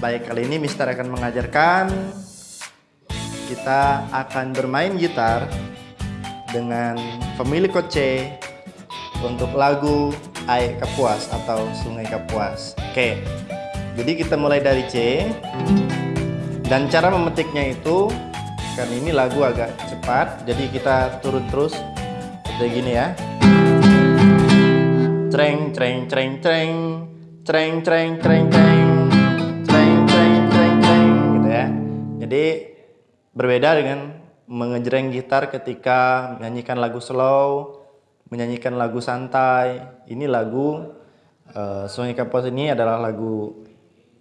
Baik, kali ini Mister akan mengajarkan kita akan bermain gitar dengan pemilik C untuk lagu Air Kapuas atau Sungai Kapuas. Oke, jadi kita mulai dari C dan cara memetiknya itu kan ini lagu agak cepat, jadi kita turun terus seperti gini ya. Treng, treng, treng, treng, treng, treng, treng, treng. Jadi berbeda dengan mengejreng gitar ketika menyanyikan lagu slow, menyanyikan lagu santai. Ini lagu uh, Sungai Kapuas ini adalah lagu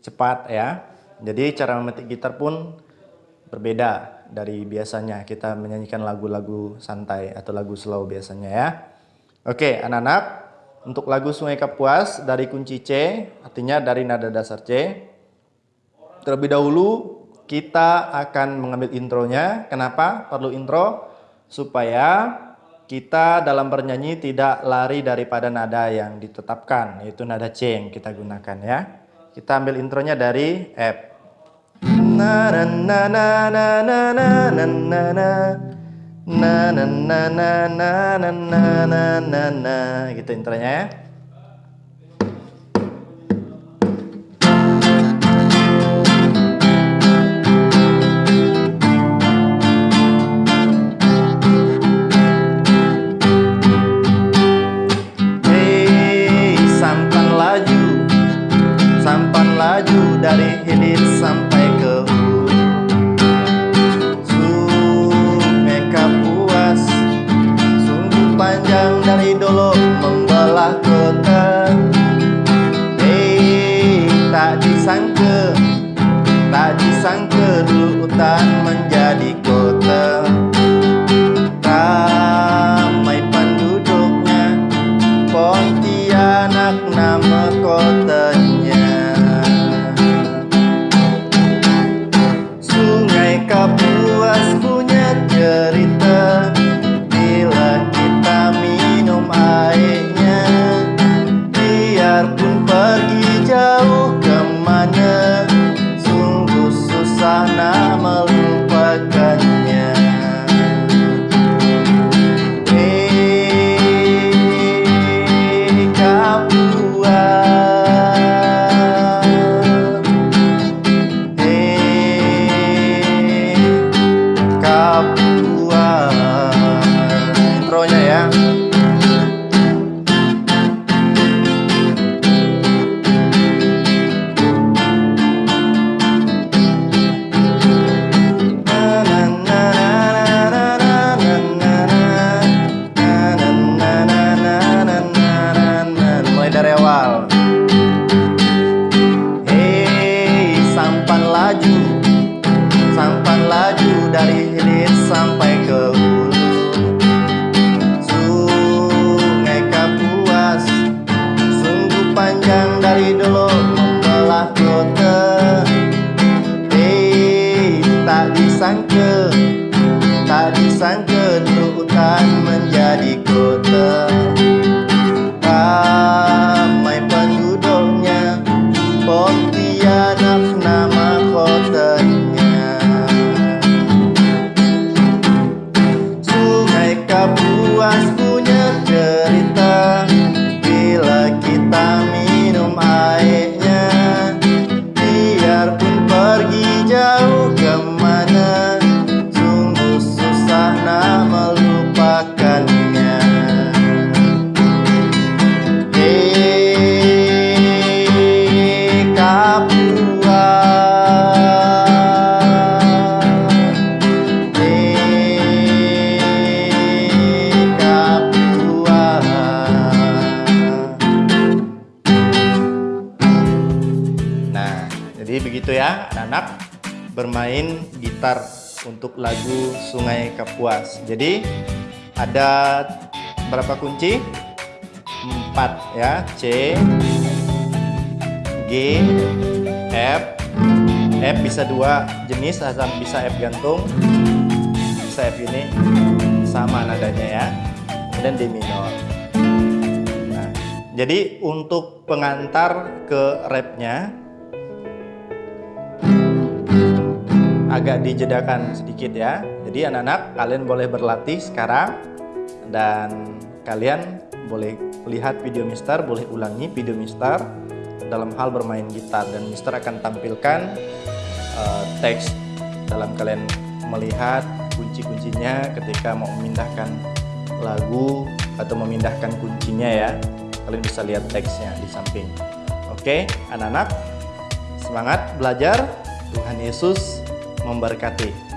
cepat ya. Jadi cara memetik gitar pun berbeda dari biasanya kita menyanyikan lagu-lagu santai atau lagu slow biasanya ya. Oke, anak-anak, untuk lagu Sungai Kapuas dari kunci C, artinya dari nada dasar C. Terlebih dahulu kita akan mengambil intronya. Kenapa perlu intro? Supaya kita dalam bernyanyi tidak lari daripada nada yang ditetapkan, yaitu nada C yang kita gunakan ya. Kita ambil intronya dari F. Na na na na na na na na na na na na na na na na na na na gitu intronya ya. Hutan menjadi dari dulu eh tak disangka tak disangka lu menjadi kota. Anak-anak bermain gitar untuk lagu Sungai Kapuas. Jadi ada berapa kunci? Empat ya. C, G, F. F bisa dua jenis, bisa F gantung, bisa F ini sama nadanya ya. Dan D minor. Nah, jadi untuk pengantar ke repnya agak dijedakan sedikit ya. Jadi anak-anak kalian boleh berlatih sekarang dan kalian boleh lihat video Mister, boleh ulangi video Mister dalam hal bermain gitar dan Mister akan tampilkan uh, teks dalam kalian melihat kunci-kuncinya ketika mau memindahkan lagu atau memindahkan kuncinya ya. Kalian bisa lihat teksnya di samping. Oke, anak-anak, semangat belajar. Tuhan Yesus memberkati.